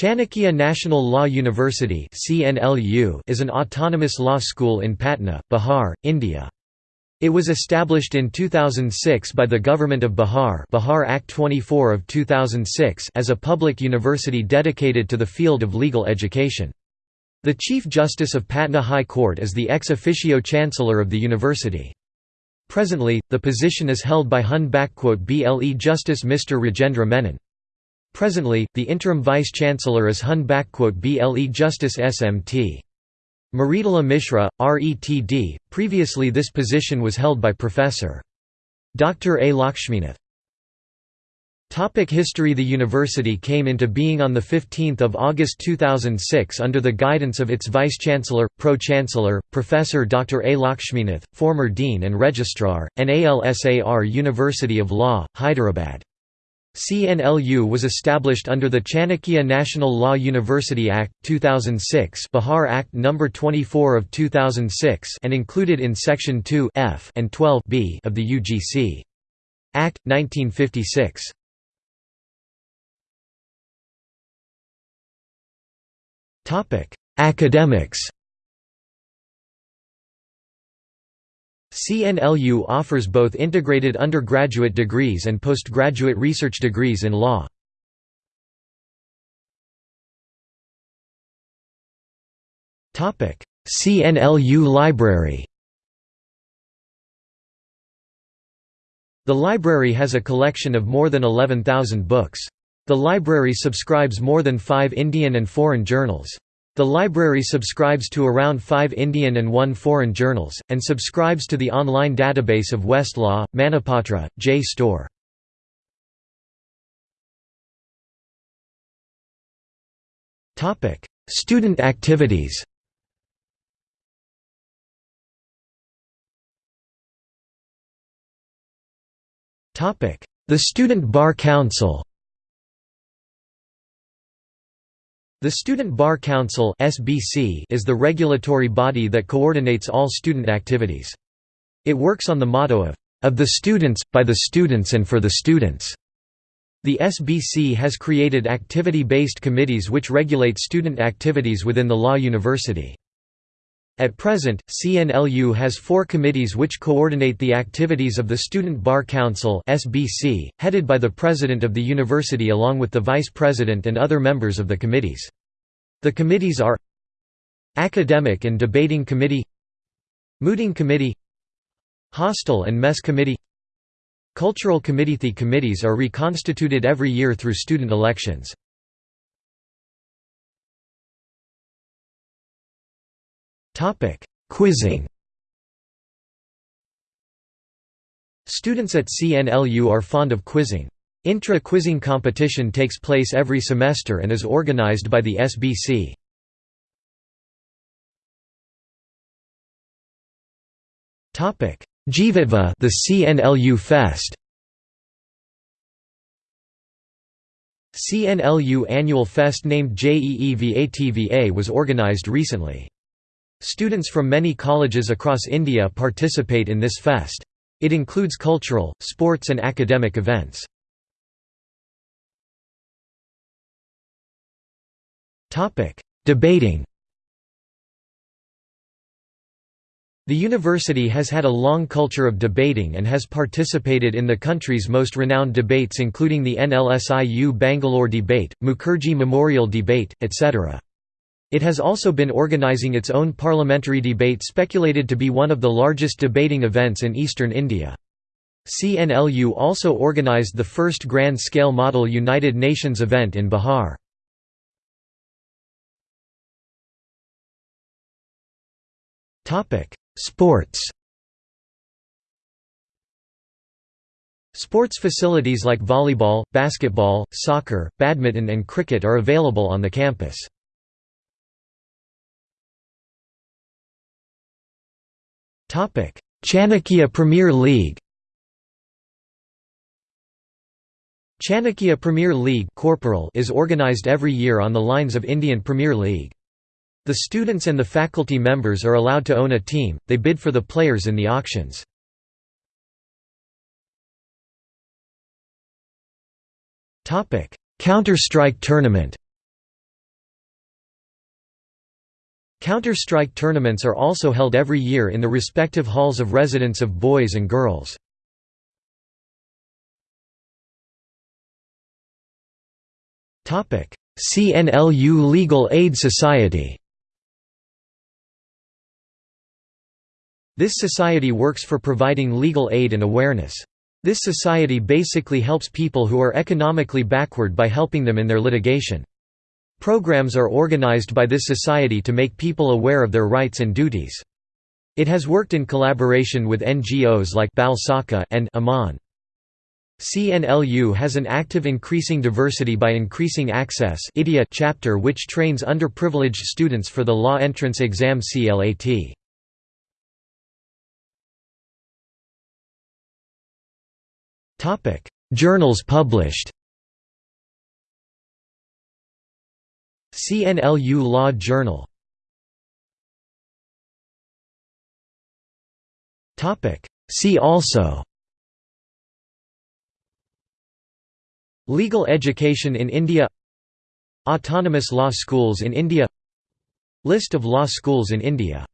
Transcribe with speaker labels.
Speaker 1: Chanakya National Law University is an autonomous law school in Patna, Bihar, India. It was established in 2006 by the Government of Bihar Bihar Act 24 of 2006 as a public university dedicated to the field of legal education. The Chief Justice of Patna High Court is the ex officio Chancellor of the university. Presently, the position is held by Hun BLE Justice Mr. Rajendra Menon. Presently, the interim vice-chancellor is Hun BLE Justice SMT. Mridula Mishra, RETD. Previously this position was held by Professor. Dr. A. Lakshminath. Topic history The university came into being on 15 August 2006 under the guidance of its vice-chancellor, pro-chancellor, Professor Dr. A. Lakshminath, former dean and registrar, NALSAR University of Law, Hyderabad. CNLU was established under the Chanakya National Law University Act, 2006 Bihar Act No. 24 of 2006 and included in Section 2 F and 12 B of the UGC. Act, 1956. Topic: Academics CNLU offers both integrated undergraduate degrees and postgraduate research degrees in law. CNLU Library The library has a collection of more than 11,000 books. The library subscribes more than five Indian and foreign journals. The library subscribes to around five Indian and one foreign journals, and subscribes to the online database of Westlaw, Manupatra, JSTOR. Student activities The Student Bar Council The Student Bar Council (SBC) is the regulatory body that coordinates all student activities. It works on the motto of of the students, by the students and for the students. The SBC has created activity-based committees which regulate student activities within the law university. At present, CNLU has four committees which coordinate the activities of the Student Bar Council (SBC), headed by the president of the university along with the vice president and other members of the committees. The committees are Academic and Debating Committee Mooting Committee Hostel and Mess Committee Cultural Committee The committees are reconstituted every year through student elections. Quizzing Students at CNLU are fond of quizzing. Intra-quizzing competition takes place every semester and is organized by the SBC. Jivitva the CNLU Fest CNLU Annual Fest named JEEVATVA was organized recently. Students from many colleges across India participate in this fest. It includes cultural, sports and academic events. Debating The university has had a long culture of debating and has participated in the country's most renowned debates including the NLSIU Bangalore Debate, Mukherjee Memorial Debate, etc. It has also been organizing its own parliamentary debate speculated to be one of the largest debating events in eastern India. CNLU also organized the first grand-scale model United Nations event in Bihar. Sports Sports facilities like volleyball, basketball, soccer, badminton and cricket are available on the campus. Chanakya Premier League Chanakya Premier League Corporal is organized every year on the lines of Indian Premier League. The students and the faculty members are allowed to own a team, they bid for the players in the auctions. Counter-Strike Tournament Counter-Strike tournaments are also held every year in the respective halls of residence of boys and girls. CNLU Legal Aid Society This society works for providing legal aid and awareness. This society basically helps people who are economically backward by helping them in their litigation. Programs are organized by this society to make people aware of their rights and duties. It has worked in collaboration with NGOs like Bal Saka and Aman. CNLU has an active increasing diversity by increasing access chapter which trains underprivileged students for the law entrance exam CLAT. Journals published CNLU Law Journal. See also. Legal education in India. Autonomous law schools in India. List of law schools in India